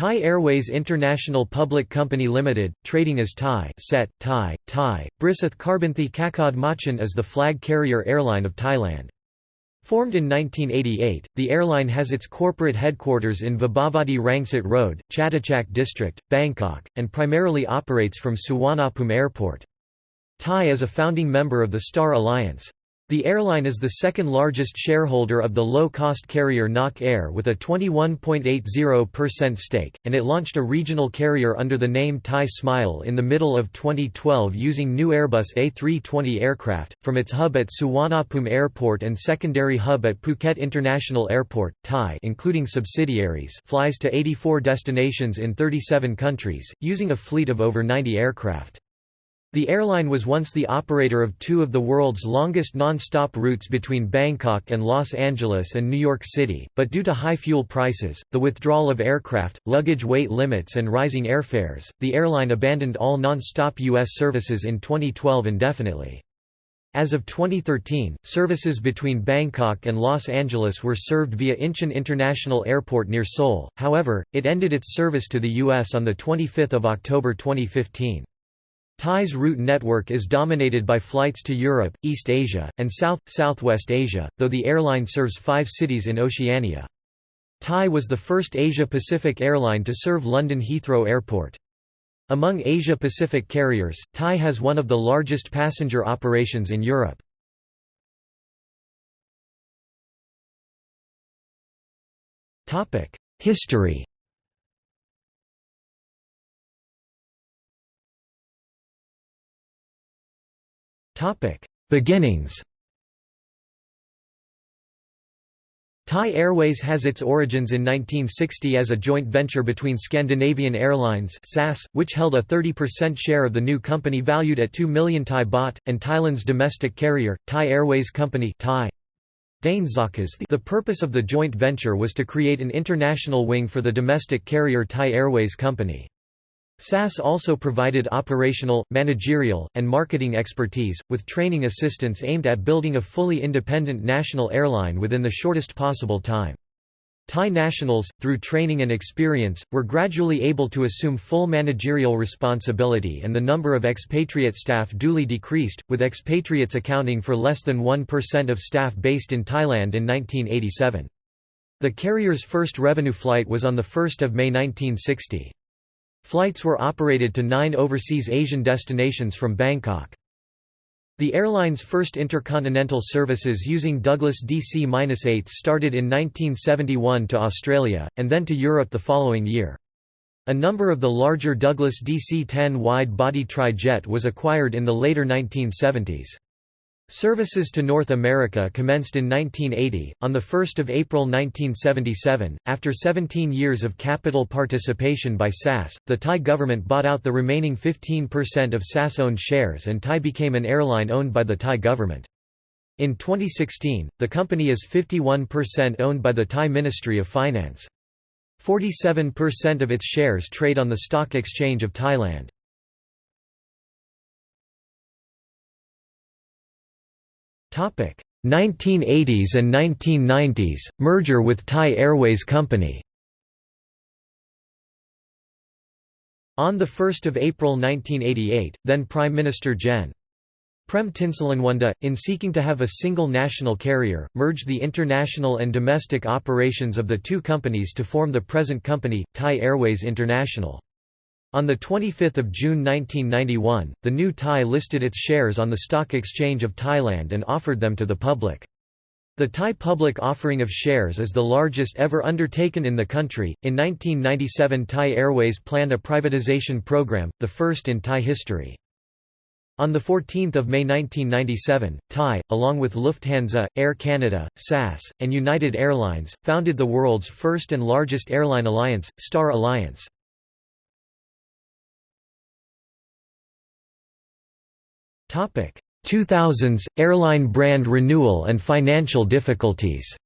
Thai Airways International Public Company Limited, trading as Thai Set, Thai, Thai, Brisath Karbinthi Kakad Machan is the flag carrier airline of Thailand. Formed in 1988, the airline has its corporate headquarters in Vibhavadi Rangsit Road, Chatuchak District, Bangkok, and primarily operates from Suvarnabhumi Airport. Thai is a founding member of the Star Alliance. The airline is the second largest shareholder of the low-cost carrier Nok Air with a 21.80% stake, and it launched a regional carrier under the name Thai Smile in the middle of 2012 using new Airbus A320 aircraft, from its hub at Suvarnabhumi Airport and secondary hub at Phuket International Airport. Thai including subsidiaries flies to 84 destinations in 37 countries, using a fleet of over 90 aircraft. The airline was once the operator of two of the world's longest non-stop routes between Bangkok and Los Angeles and New York City, but due to high fuel prices, the withdrawal of aircraft, luggage weight limits and rising airfares, the airline abandoned all non-stop U.S. services in 2012 indefinitely. As of 2013, services between Bangkok and Los Angeles were served via Incheon International Airport near Seoul, however, it ended its service to the U.S. on 25 October 2015. Thai's route network is dominated by flights to Europe, East Asia, and South-Southwest Asia, though the airline serves five cities in Oceania. Thai was the first Asia-Pacific airline to serve London Heathrow Airport. Among Asia-Pacific carriers, Thai has one of the largest passenger operations in Europe. History Beginnings Thai Airways has its origins in 1960 as a joint venture between Scandinavian Airlines SAS, which held a 30% share of the new company valued at 2 million Thai baht, and Thailand's domestic carrier, Thai Airways Company Thai. The purpose of the joint venture was to create an international wing for the domestic carrier Thai Airways Company. SAS also provided operational, managerial, and marketing expertise, with training assistance aimed at building a fully independent national airline within the shortest possible time. Thai nationals, through training and experience, were gradually able to assume full managerial responsibility and the number of expatriate staff duly decreased, with expatriates accounting for less than 1% of staff based in Thailand in 1987. The carrier's first revenue flight was on 1 May 1960. Flights were operated to nine overseas Asian destinations from Bangkok. The airline's first intercontinental services using Douglas DC-8s started in 1971 to Australia, and then to Europe the following year. A number of the larger Douglas DC-10 wide-body tri-jet was acquired in the later 1970s. Services to North America commenced in 1980. On 1 April 1977, after 17 years of capital participation by SAS, the Thai government bought out the remaining 15% of SAS owned shares and Thai became an airline owned by the Thai government. In 2016, the company is 51% owned by the Thai Ministry of Finance. 47% of its shares trade on the Stock Exchange of Thailand. 1980s and 1990s, merger with Thai Airways Company On 1 April 1988, then Prime Minister Gen. Prem Tinsulanonda, in seeking to have a single national carrier, merged the international and domestic operations of the two companies to form the present company, Thai Airways International. On 25 June 1991, the new Thai listed its shares on the Stock Exchange of Thailand and offered them to the public. The Thai public offering of shares is the largest ever undertaken in the country. In 1997, Thai Airways planned a privatization program, the first in Thai history. On 14 May 1997, Thai, along with Lufthansa, Air Canada, SAS, and United Airlines, founded the world's first and largest airline alliance, Star Alliance. 2000s – Airline brand renewal and financial difficulties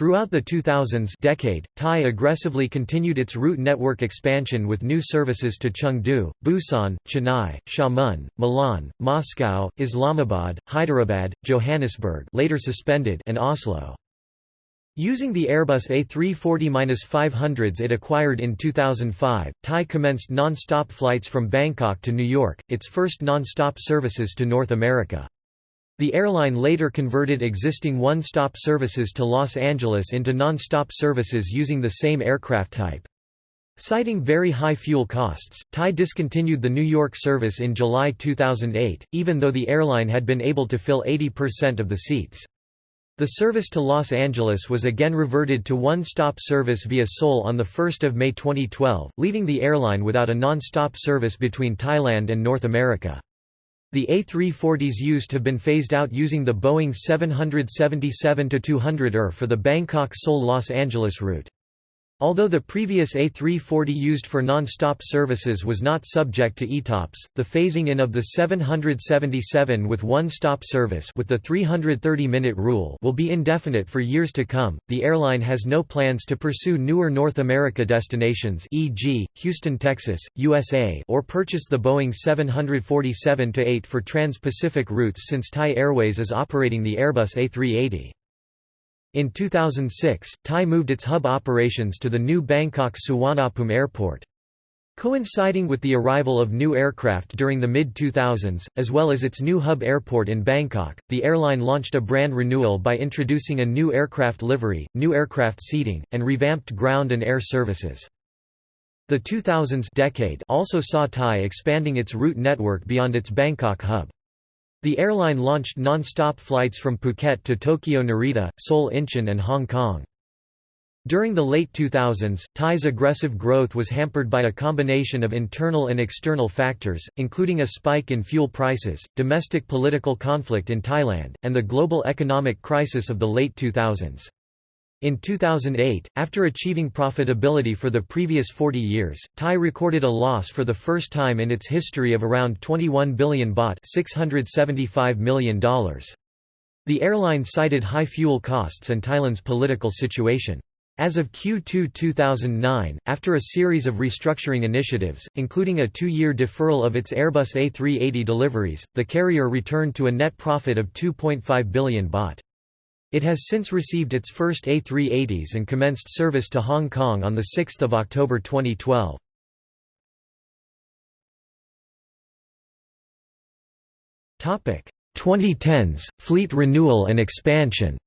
Throughout the 2000s decade, Thai aggressively continued its route network expansion with new services to Chengdu, Busan, Chennai, Xiamen, Milan, Moscow, Islamabad, Hyderabad, Johannesburg later suspended and Oslo. Using the Airbus A340-500s it acquired in 2005, Thai commenced non-stop flights from Bangkok to New York, its first non-stop services to North America. The airline later converted existing one-stop services to Los Angeles into non-stop services using the same aircraft type. Citing very high fuel costs, Thai discontinued the New York service in July 2008, even though the airline had been able to fill 80% of the seats. The service to Los Angeles was again reverted to one-stop service via Seoul on 1 May 2012, leaving the airline without a non-stop service between Thailand and North America. The A340s used have been phased out using the Boeing 777-200ER for the Bangkok-Seoul-Los Angeles route. Although the previous A340 used for non-stop services was not subject to ETOPS, the phasing in of the 777 with one-stop service with the 330-minute rule will be indefinite for years to come. The airline has no plans to pursue newer North America destinations, e.g., Houston, Texas, USA, or purchase the Boeing 747-8 for trans-Pacific routes since Thai Airways is operating the Airbus A380. In 2006, Thai moved its hub operations to the new Bangkok Suvarnabhumi Airport. Coinciding with the arrival of new aircraft during the mid-2000s, as well as its new hub airport in Bangkok, the airline launched a brand renewal by introducing a new aircraft livery, new aircraft seating, and revamped ground and air services. The 2000s decade also saw Thai expanding its route network beyond its Bangkok hub. The airline launched non-stop flights from Phuket to Tokyo Narita, Seoul Incheon and Hong Kong. During the late 2000s, Thai's aggressive growth was hampered by a combination of internal and external factors, including a spike in fuel prices, domestic political conflict in Thailand, and the global economic crisis of the late 2000s. In 2008, after achieving profitability for the previous 40 years, Thai recorded a loss for the first time in its history of around 21 billion baht $675 million. The airline cited high fuel costs and Thailand's political situation. As of Q2 2009, after a series of restructuring initiatives, including a two-year deferral of its Airbus A380 deliveries, the carrier returned to a net profit of 2.5 billion baht. It has since received its first A380s and commenced service to Hong Kong on 6 October 2012. Topic 2010s fleet renewal and expansion.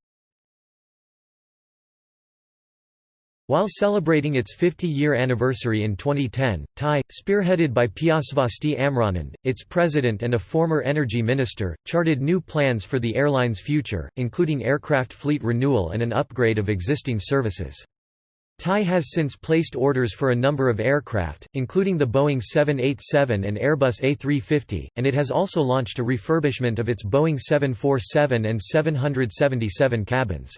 While celebrating its 50-year anniversary in 2010, Thai, spearheaded by Piyasvasti Amranand, its president and a former energy minister, charted new plans for the airline's future, including aircraft fleet renewal and an upgrade of existing services. Thai has since placed orders for a number of aircraft, including the Boeing 787 and Airbus A350, and it has also launched a refurbishment of its Boeing 747 and 777 cabins.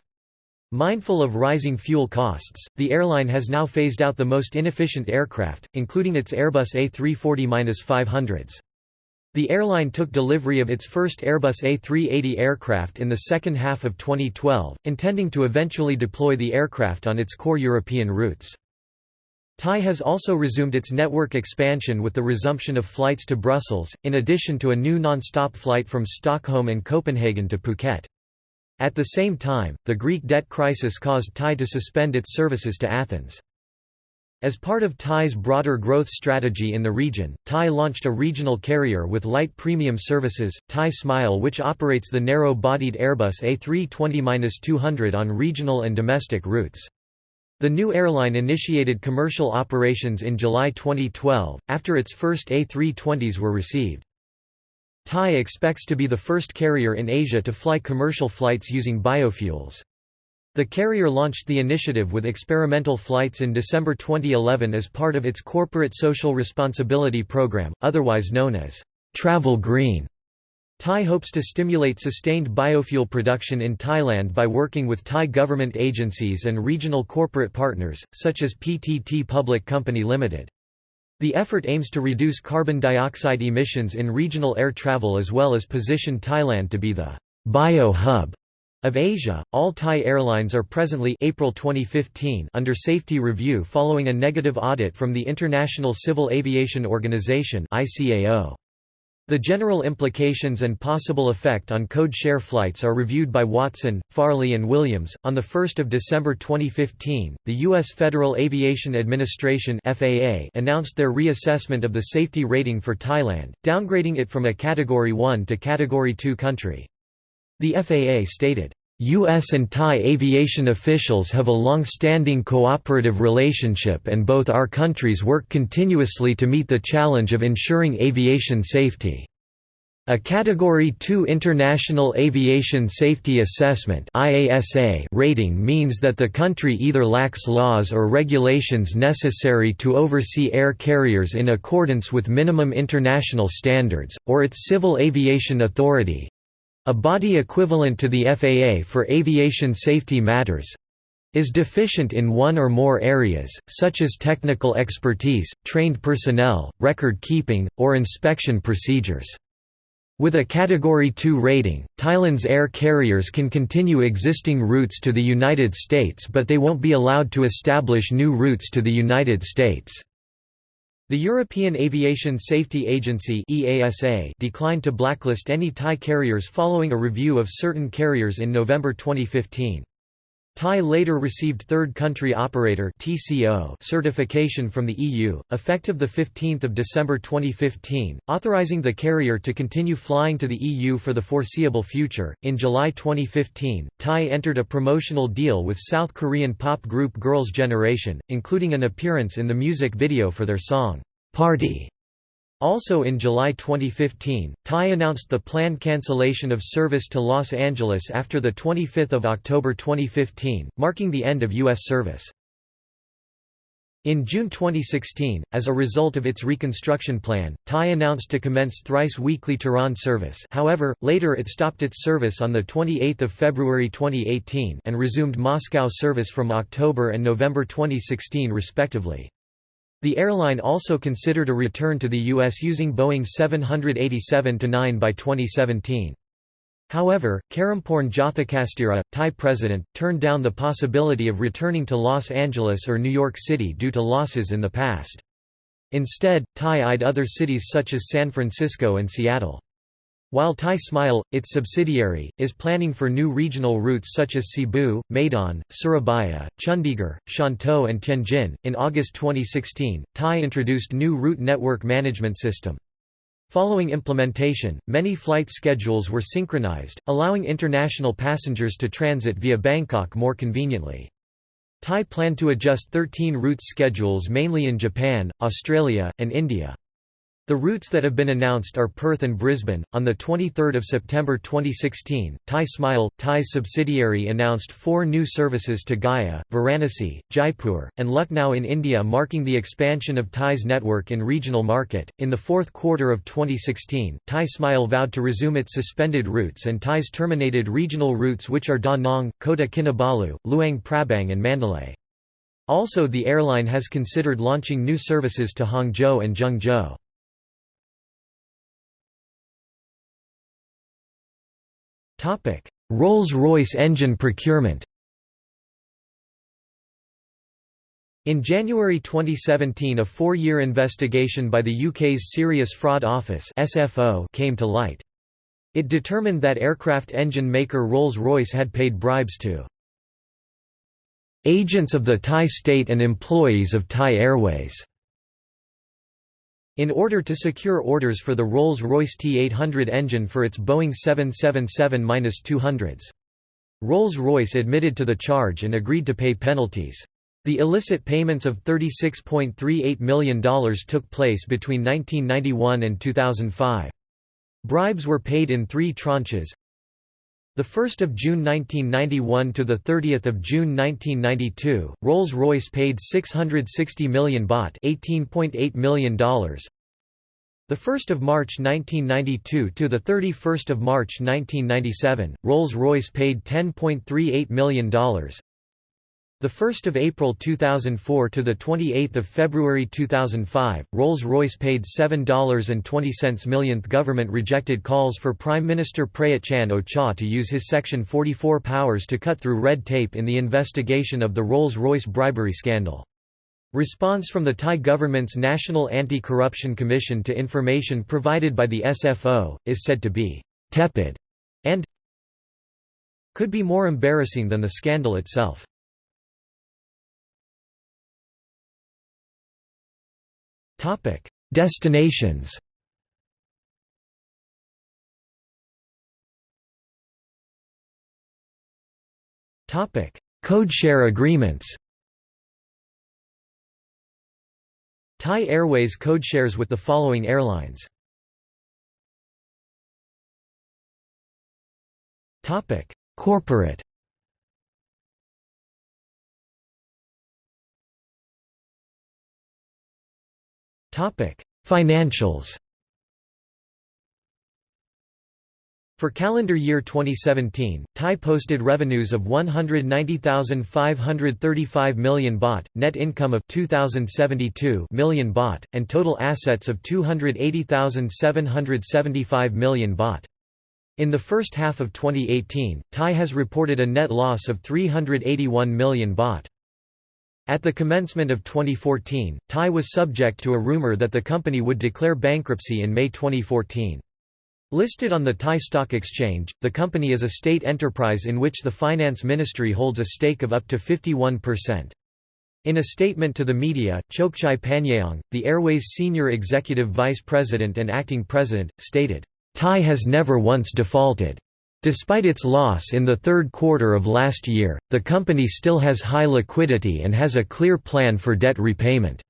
Mindful of rising fuel costs, the airline has now phased out the most inefficient aircraft, including its Airbus A340-500s. The airline took delivery of its first Airbus A380 aircraft in the second half of 2012, intending to eventually deploy the aircraft on its core European routes. Thai has also resumed its network expansion with the resumption of flights to Brussels, in addition to a new non-stop flight from Stockholm and Copenhagen to Phuket. At the same time, the Greek debt crisis caused Thai to suspend its services to Athens. As part of Thai's broader growth strategy in the region, Thai launched a regional carrier with light premium services, Thai Smile which operates the narrow-bodied Airbus A320-200 on regional and domestic routes. The new airline initiated commercial operations in July 2012, after its first A320s were received. Thai expects to be the first carrier in Asia to fly commercial flights using biofuels. The carrier launched the initiative with experimental flights in December 2011 as part of its corporate social responsibility program, otherwise known as Travel Green. Thai hopes to stimulate sustained biofuel production in Thailand by working with Thai government agencies and regional corporate partners, such as PTT Public Company Limited. The effort aims to reduce carbon dioxide emissions in regional air travel as well as position Thailand to be the bio hub of Asia. All Thai airlines are presently April 2015 under safety review following a negative audit from the International Civil Aviation Organization (ICAO). The general implications and possible effect on code share flights are reviewed by Watson, Farley and Williams. On the 1st of December 2015, the US Federal Aviation Administration (FAA) announced their reassessment of the safety rating for Thailand, downgrading it from a category 1 to category 2 country. The FAA stated, U.S. and Thai aviation officials have a long-standing cooperative relationship and both our countries work continuously to meet the challenge of ensuring aviation safety. A Category 2 International Aviation Safety Assessment rating means that the country either lacks laws or regulations necessary to oversee air carriers in accordance with minimum international standards, or its Civil Aviation Authority, a body equivalent to the FAA for aviation safety matters is deficient in one or more areas, such as technical expertise, trained personnel, record keeping, or inspection procedures. With a Category 2 rating, Thailand's air carriers can continue existing routes to the United States but they won't be allowed to establish new routes to the United States. The European Aviation Safety Agency (EASA) declined to blacklist any Thai carriers following a review of certain carriers in November 2015. Thai later received third country operator (TCO) certification from the EU, effective the 15th of December 2015, authorizing the carrier to continue flying to the EU for the foreseeable future. In July 2015, Thai entered a promotional deal with South Korean pop group Girls' Generation, including an appearance in the music video for their song Party. Also in July 2015, Thai announced the planned cancellation of service to Los Angeles after 25 October 2015, marking the end of U.S. service. In June 2016, as a result of its reconstruction plan, Thai announced to commence thrice-weekly Tehran service however, later it stopped its service on 28 February 2018 and resumed Moscow service from October and November 2016 respectively. The airline also considered a return to the U.S. using Boeing 787-9 by 2017. However, Karampurn Jotikasthira, Thai president, turned down the possibility of returning to Los Angeles or New York City due to losses in the past. Instead, Thai eyed other cities such as San Francisco and Seattle. While Thai Smile, its subsidiary, is planning for new regional routes such as Cebu, Medan, Surabaya, Chandigarh, Shantou and Tianjin. In August 2016, Thai introduced new route network management system. Following implementation, many flight schedules were synchronized, allowing international passengers to transit via Bangkok more conveniently. Thai planned to adjust 13 route schedules mainly in Japan, Australia, and India. The routes that have been announced are Perth and Brisbane. On the 23rd of September 2016, Thai Smile, Thai's subsidiary announced four new services to Gaya, Varanasi, Jaipur, and Lucknow in India, marking the expansion of Thai's network in regional market. In the fourth quarter of 2016, Thai Smile vowed to resume its suspended routes and Thai's terminated regional routes which are Da Nang, Kota Kinabalu, Luang Prabang and Mandalay. Also the airline has considered launching new services to Hangzhou and Zhengzhou. Rolls-Royce engine procurement In January 2017 a four-year investigation by the UK's Serious Fraud Office came to light. It determined that aircraft engine maker Rolls-Royce had paid bribes to agents of the Thai state and employees of Thai Airways in order to secure orders for the Rolls-Royce T-800 engine for its Boeing 777-200s. Rolls-Royce admitted to the charge and agreed to pay penalties. The illicit payments of $36.38 million took place between 1991 and 2005. Bribes were paid in three tranches. The 1st of June 1991 to the 30th of June 1992, Rolls-Royce paid 660 million baht, $18.8 million. The 1st of March 1992 to the 31st of March 1997, Rolls-Royce paid $10.38 million. The 1st of April 2004 to the 28th of February 2005, Rolls-Royce paid $7.20 millionth government rejected calls for Prime Minister Prayut Chan-o-cha to use his Section 44 powers to cut through red tape in the investigation of the Rolls-Royce bribery scandal. Response from the Thai government's National Anti-Corruption Commission to information provided by the SFO, is said to be «tepid» and could be more embarrassing than the scandal itself. Destinations. Topic: Codeshare agreements. Thai Airways codeshares with the following airlines. Topic: Corporate Financials For calendar year 2017, Thai posted revenues of 190,535 million baht, net income of 2,072 million baht, and total assets of 280,775 million baht. In the first half of 2018, Thai has reported a net loss of 381 million baht. At the commencement of 2014, Thai was subject to a rumor that the company would declare bankruptcy in May 2014. Listed on the Thai Stock Exchange, the company is a state enterprise in which the Finance Ministry holds a stake of up to 51%. In a statement to the media, Chokchai Panyayong, the Airways senior executive vice president and acting president, stated, "Thai has never once defaulted. Despite its loss in the third quarter of last year, the company still has high liquidity and has a clear plan for debt repayment."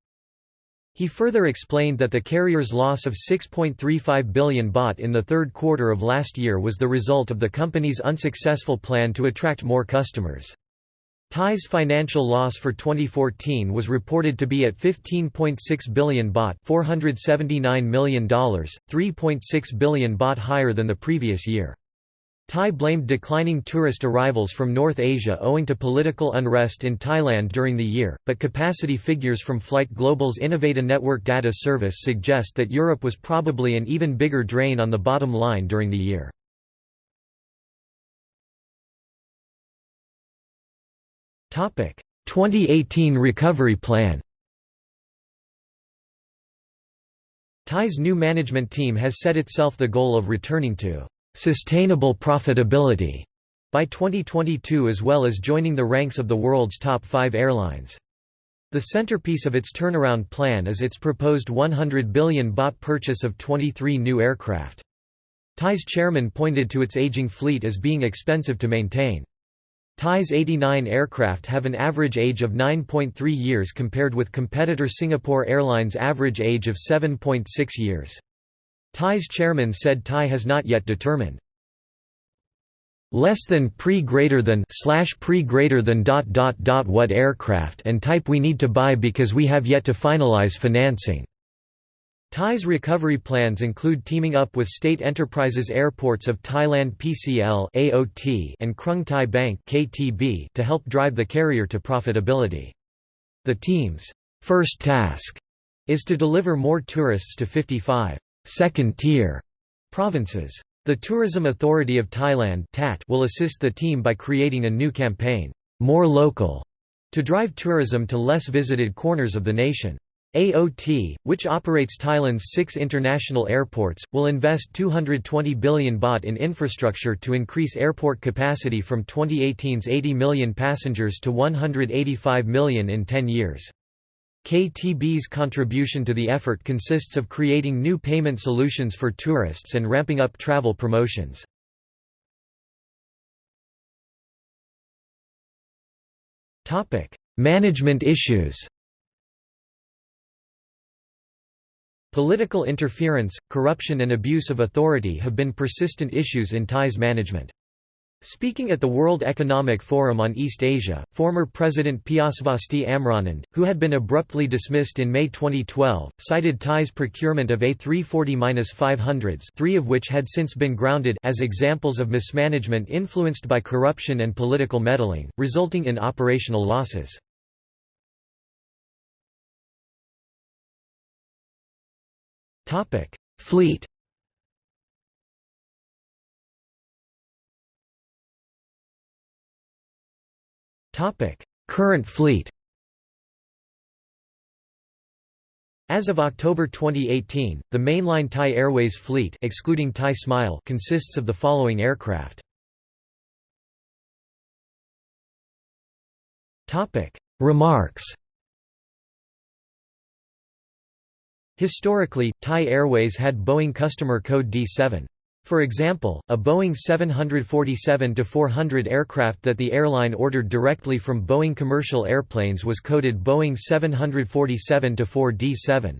He further explained that the carrier's loss of 6.35 billion baht in the third quarter of last year was the result of the company's unsuccessful plan to attract more customers. Thai's financial loss for 2014 was reported to be at 15.6 billion baht $479 million, 3.6 billion baht higher than the previous year. Thai blamed declining tourist arrivals from North Asia owing to political unrest in Thailand during the year, but capacity figures from Flight Global's Innovata Network data service suggest that Europe was probably an even bigger drain on the bottom line during the year. Topic: 2018 recovery plan. Thai's new management team has set itself the goal of returning to sustainable profitability by 2022 as well as joining the ranks of the world's top five airlines. The centerpiece of its turnaround plan is its proposed 100 billion baht purchase of 23 new aircraft. Thai's chairman pointed to its aging fleet as being expensive to maintain. Thai's 89 aircraft have an average age of 9.3 years compared with competitor Singapore Airlines' average age of 7.6 years. Thai's chairman said Thai has not yet determined less than pre greater than slash pre greater than dot dot dot what aircraft and type we need to buy because we have yet to finalize financing. Thai's recovery plans include teaming up with state enterprises airports of Thailand PCL AOT and Krung Thai Bank KTB to help drive the carrier to profitability. The team's first task is to deliver more tourists to 55 second-tier provinces. The Tourism Authority of Thailand will assist the team by creating a new campaign, More Local, to drive tourism to less visited corners of the nation. AOT, which operates Thailand's six international airports, will invest 220 billion baht in infrastructure to increase airport capacity from 2018's 80 million passengers to 185 million in 10 years. KTB's contribution to the effort consists of creating new payment solutions for tourists and ramping up travel promotions. Management issues Political interference, corruption and abuse of authority have been persistent issues in Thai's management. Speaking at the World Economic Forum on East Asia, former President Piyasvasti Amranand, who had been abruptly dismissed in May 2012, cited Thai's procurement of A340-500s three of which had since been grounded as examples of mismanagement influenced by corruption and political meddling, resulting in operational losses. Fleet Current fleet As of October 2018, the mainline Thai Airways fleet excluding Thai Smile consists of the following aircraft. Topic: Remarks. Historically, Thai Airways had Boeing customer code D7. For example, a Boeing 747-400 aircraft that the airline ordered directly from Boeing commercial airplanes was coded Boeing 747-4D7.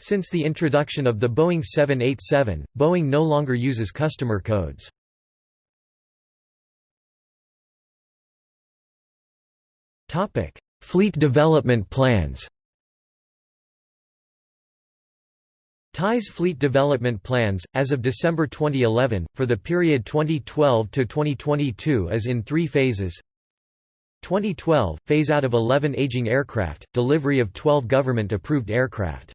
Since the introduction of the Boeing 787, Boeing no longer uses customer codes. Fleet development plans Thai's fleet development plans, as of December 2011, for the period 2012 to 2022 is in three phases. 2012 – phase out of 11 aging aircraft, delivery of 12 government-approved aircraft.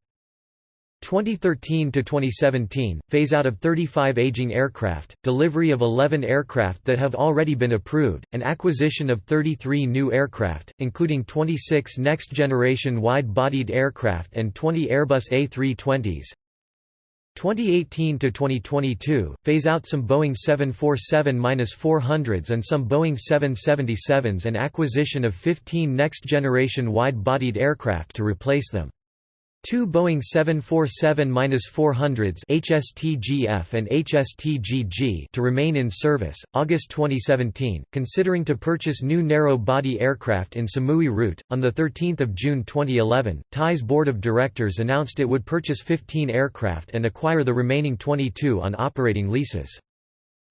2013 to 2017 phase out of 35 aging aircraft delivery of 11 aircraft that have already been approved and acquisition of 33 new aircraft including 26 next generation wide bodied aircraft and 20 Airbus A320s 2018 to 2022 phase out some Boeing 747-400s and some Boeing 777s and acquisition of 15 next generation wide bodied aircraft to replace them Two Boeing 747-400s HSTGF and HSTGG to remain in service. August 2017, considering to purchase new narrow-body aircraft in Samui route. On the 13th of June 2011, Thai's board of directors announced it would purchase 15 aircraft and acquire the remaining 22 on operating leases.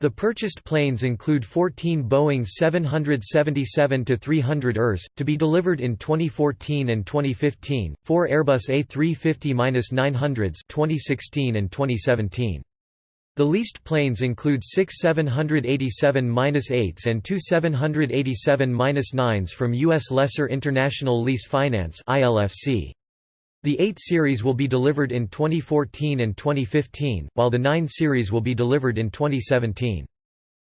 The purchased planes include 14 Boeing 777-300 ERs, to be delivered in 2014 and 2015, 4 Airbus A350-900s 2016 and 2017. The leased planes include six 787-8s and two 787-9s from U.S. Lessor International Lease Finance ILFC. The 8 series will be delivered in 2014 and 2015, while the 9 series will be delivered in 2017.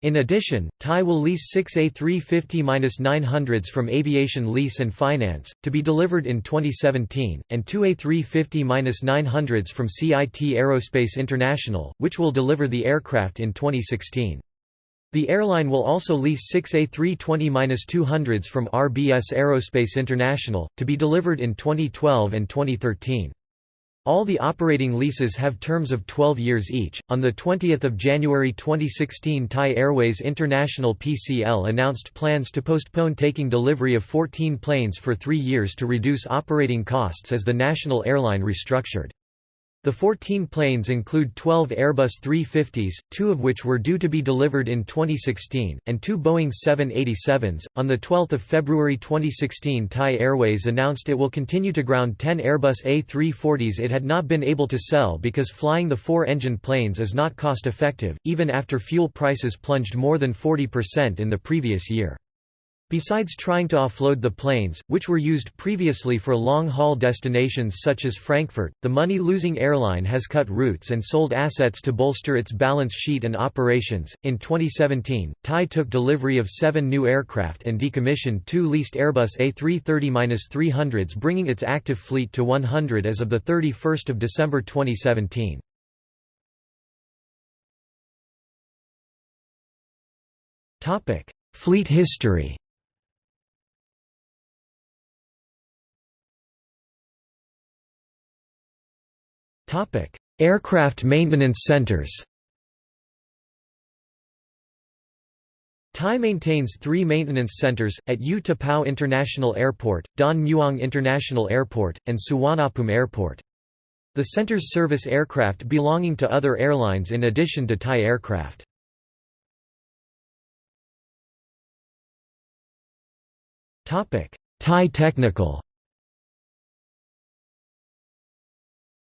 In addition, Thai will lease six A350-900s from Aviation Lease and Finance, to be delivered in 2017, and two A350-900s from CIT Aerospace International, which will deliver the aircraft in 2016. The airline will also lease six A320-200s from RBS Aerospace International, to be delivered in 2012 and 2013. All the operating leases have terms of 12 years each. On the 20th of January 2016, Thai Airways International (PCL) announced plans to postpone taking delivery of 14 planes for 3 years to reduce operating costs as the national airline restructured. The 14 planes include 12 Airbus 350s, two of which were due to be delivered in 2016, and two Boeing 787s. On the 12th of February 2016, Thai Airways announced it will continue to ground 10 Airbus A340s it had not been able to sell because flying the four-engine planes is not cost-effective, even after fuel prices plunged more than 40% in the previous year. Besides trying to offload the planes, which were used previously for long-haul destinations such as Frankfurt, the money-losing airline has cut routes and sold assets to bolster its balance sheet and operations. In 2017, Thai took delivery of seven new aircraft and decommissioned two leased Airbus A330-300s bringing its active fleet to 100 as of 31 December 2017. Topic: Fleet history Aircraft maintenance centers Thai maintains three maintenance centers, at U Tapao International Airport, Don Mueang International Airport, and Suvarnabhumi Airport. The centers service aircraft belonging to other airlines in addition to Thai aircraft. Thai Technical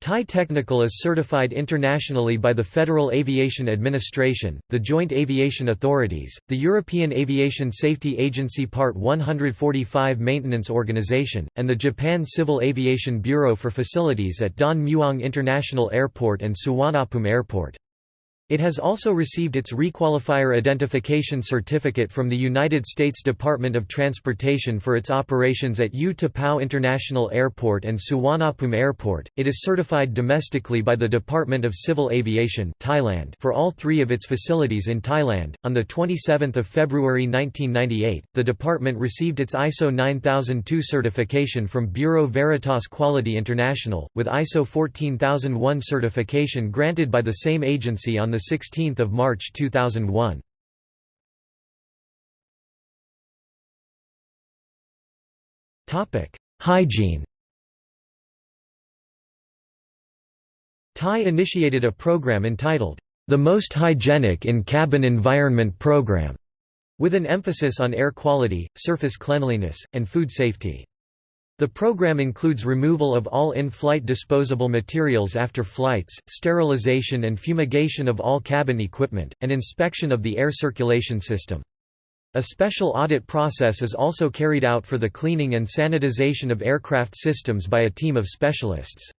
Thai Technical is certified internationally by the Federal Aviation Administration, the Joint Aviation Authorities, the European Aviation Safety Agency Part 145 Maintenance Organization, and the Japan Civil Aviation Bureau for facilities at Don Mueang International Airport and Suvarnabhumi Airport. It has also received its Requalifier Identification Certificate from the United States Department of Transportation for its operations at U-Tapao International Airport and Suvarnabhumi Airport. It is certified domestically by the Department of Civil Aviation Thailand for all three of its facilities in Thailand. On the 27th of February 1998, the department received its ISO 9002 certification from Bureau Veritas Quality International, with ISO 14001 certification granted by the same agency on 16 March 2001. Hygiene Thai initiated a program entitled, The Most Hygienic in Cabin Environment Program, with an emphasis on air quality, surface cleanliness, and food safety. The program includes removal of all in-flight disposable materials after flights, sterilization and fumigation of all cabin equipment, and inspection of the air circulation system. A special audit process is also carried out for the cleaning and sanitization of aircraft systems by a team of specialists.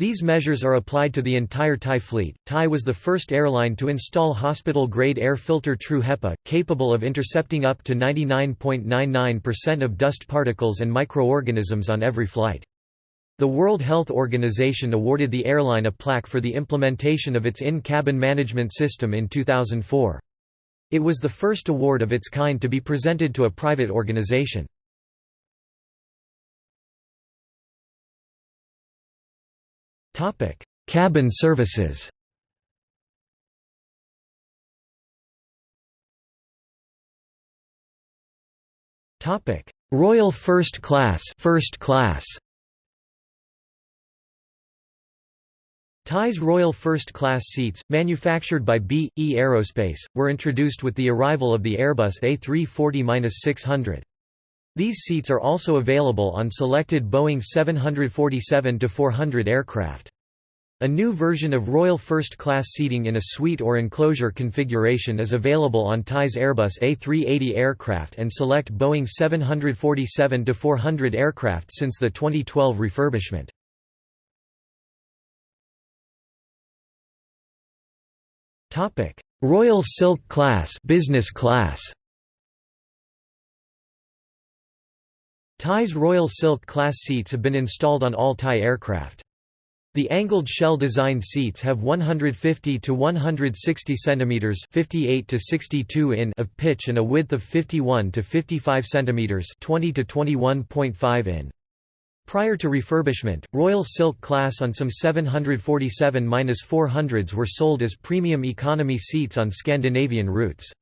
These measures are applied to the entire Thai fleet. Thai was the first airline to install hospital-grade air filter True HEPA, capable of intercepting up to 99.99% of dust particles and microorganisms on every flight. The World Health Organization awarded the airline a plaque for the implementation of its in-cabin management system in 2004. It was the first award of its kind to be presented to a private organization. Cabin services. Topic: Royal First Class. First Class. Thai's Royal First Class seats, manufactured by B.E. Aerospace, were introduced with the arrival of the Airbus A340-600. These seats are also available on selected Boeing 747-400 aircraft. A new version of Royal First Class seating in a suite or enclosure configuration is available on Thai's Airbus A380 aircraft and select Boeing 747-400 aircraft since the 2012 refurbishment. Royal Silk Class business class Thai's Royal Silk class seats have been installed on all Thai aircraft. The angled shell designed seats have 150 to 160 cm 58 to 62 in of pitch and a width of 51 to 55 cm 20 to 21.5 in. Prior to refurbishment, Royal Silk class on some 747-400s were sold as premium economy seats on Scandinavian routes.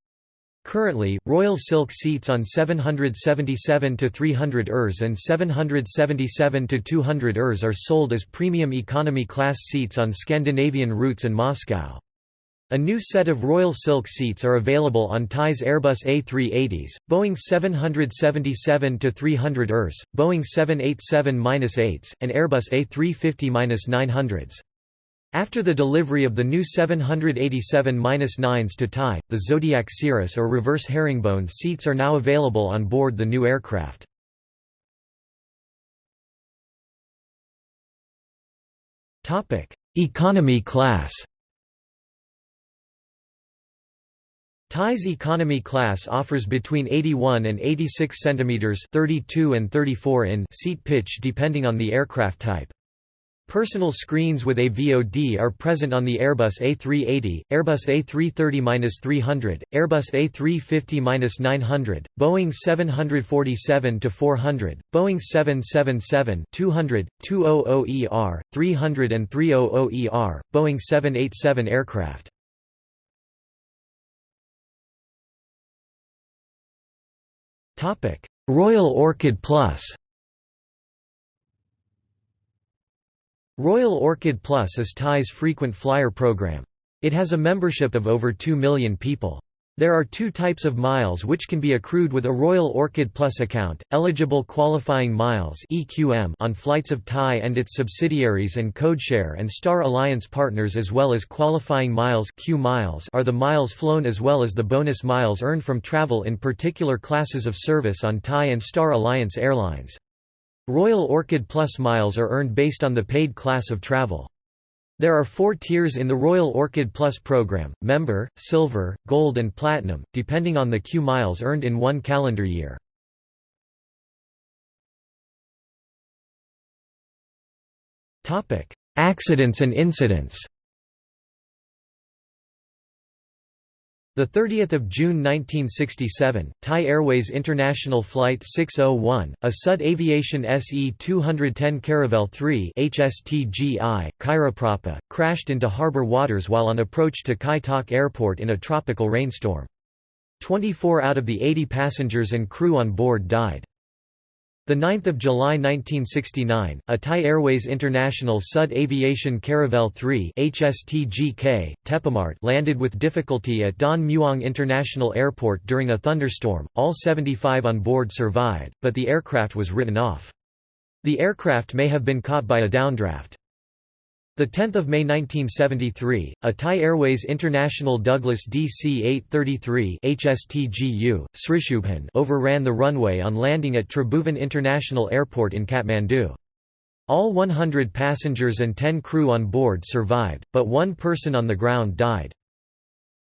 Currently, Royal Silk seats on 777-300 ERS and 777-200 ERS are sold as premium economy class seats on Scandinavian routes and Moscow. A new set of Royal Silk seats are available on Thai's Airbus A380s, Boeing 777-300 ERS, Boeing 787-8s, and Airbus A350-900s. After the delivery of the new 787-9s to Thai, the Zodiac Cirrus or reverse herringbone seats are now available on board the new aircraft. Economy class Thai's economy class offers between 81 and 86 cm 32 and 34 in seat pitch depending on the aircraft type. Personal screens with a VOD are present on the Airbus A380, Airbus A330-300, Airbus A350-900, Boeing 747-400, Boeing 777-200, 200ER, 300 and 300ER, Boeing 787 aircraft. Royal Orchid Plus Royal Orchid Plus is Thai's frequent flyer program. It has a membership of over 2 million people. There are two types of miles which can be accrued with a Royal Orchid Plus account, eligible qualifying miles on flights of Thai and its subsidiaries and codeshare and Star Alliance partners as well as qualifying miles, Q miles are the miles flown as well as the bonus miles earned from travel in particular classes of service on Thai and Star Alliance airlines. Royal Orchid Plus miles are earned based on the paid class of travel. There are four tiers in the Royal Orchid Plus program, Member, Silver, Gold and Platinum, depending on the Q miles earned in one calendar year. Accidents and incidents 30th of June 1967, Thai Airways International Flight 601, a Sud Aviation SE-210 Caravelle 3 HSTGI, Kairaprapa, crashed into harbor waters while on approach to Kai Tak Airport in a tropical rainstorm. 24 out of the 80 passengers and crew on board died. 9 July 1969, a Thai Airways International Sud Aviation Caravelle 3 HSTGK, Tepamart landed with difficulty at Don Mueang International Airport during a thunderstorm. All 75 on board survived, but the aircraft was written off. The aircraft may have been caught by a downdraft. 10 May 1973, a Thai Airways International Douglas DC-833 HSTGU, Srishubhan overran the runway on landing at Tribhuvan International Airport in Kathmandu. All 100 passengers and 10 crew on board survived, but one person on the ground died.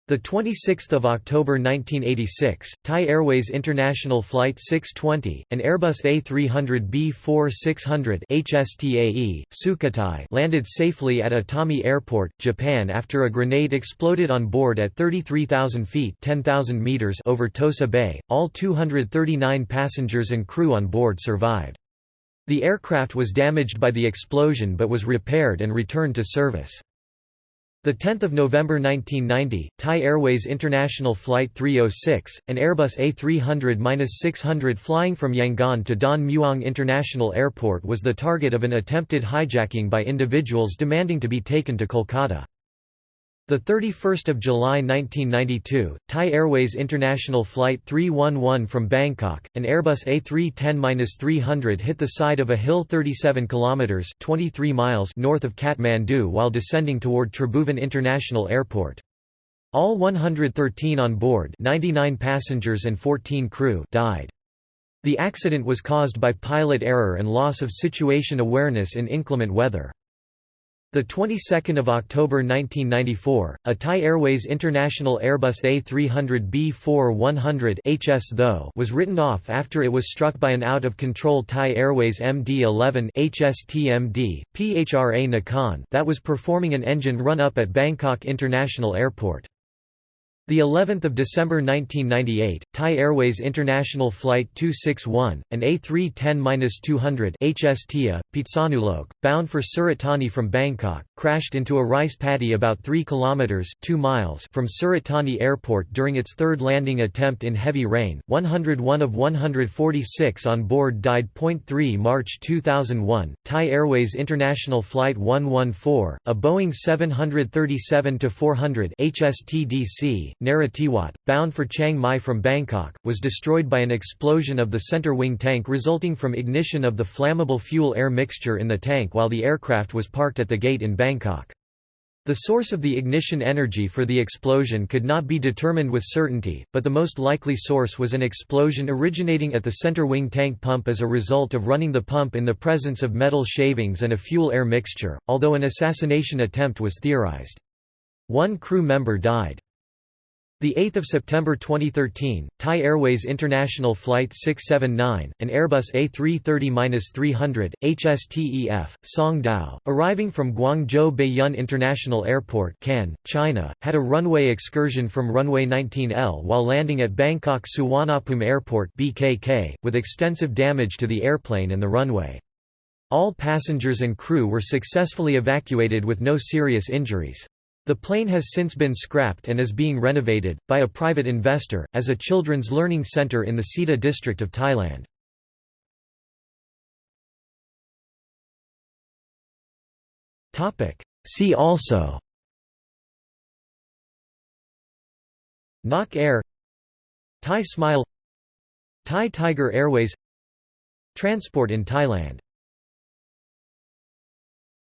The 26th of October 1986, Thai Airways International Flight 620, an Airbus A300B4600 HSTAE, Sukhothai landed safely at Itami Airport, Japan after a grenade exploded on board at 33,000 feet (10,000 meters) over Tosa Bay. All 239 passengers and crew on board survived. The aircraft was damaged by the explosion but was repaired and returned to service. 10 November 1990, Thai Airways International Flight 306, an Airbus A300-600 flying from Yangon to Don Mueang International Airport was the target of an attempted hijacking by individuals demanding to be taken to Kolkata. The 31st of July 1992, Thai Airways International Flight 311 from Bangkok, an Airbus A310-300 hit the side of a hill 37 kilometers (23 miles) north of Kathmandu while descending toward Tribhuvan International Airport. All 113 on board, 99 passengers and 14 crew, died. The accident was caused by pilot error and loss of situation awareness in inclement weather. The 22nd of October 1994, a Thai Airways International Airbus A300B4-100 HS though was written off after it was struck by an out-of-control Thai Airways MD-11 HSTMD, PHRA Nakhon that was performing an engine run-up at Bangkok International Airport. The 11th of December 1998, Thai Airways International Flight 261, an A310-200 HSTIA, Phitsanulok, bound for Surat Thani from Bangkok, crashed into a rice paddy about 3 kilometers 2 miles from Surat Thani Airport during its third landing attempt in heavy rain. 101 of 146 on board died. 3 March 2001, Thai Airways International Flight 114, a Boeing 737-400 HSTDC Narathiwat, bound for Chiang Mai from Bangkok, was destroyed by an explosion of the center wing tank resulting from ignition of the flammable fuel-air mixture in the tank while the aircraft was parked at the gate in Bangkok. The source of the ignition energy for the explosion could not be determined with certainty, but the most likely source was an explosion originating at the center wing tank pump as a result of running the pump in the presence of metal shavings and a fuel-air mixture, although an assassination attempt was theorized. One crew member died. The 8th of September 2013, Thai Airways International Flight 679, an Airbus A330-300 HSTEF, Song Dao, arriving from Guangzhou Baiyun International Airport, Can, China, had a runway excursion from runway 19L while landing at Bangkok Suvarnabhumi Airport (BKK), with extensive damage to the airplane and the runway. All passengers and crew were successfully evacuated with no serious injuries. The plane has since been scrapped and is being renovated, by a private investor, as a children's learning center in the Sita district of Thailand. See also Nok Air Thai Smile Thai Tiger Airways Transport in Thailand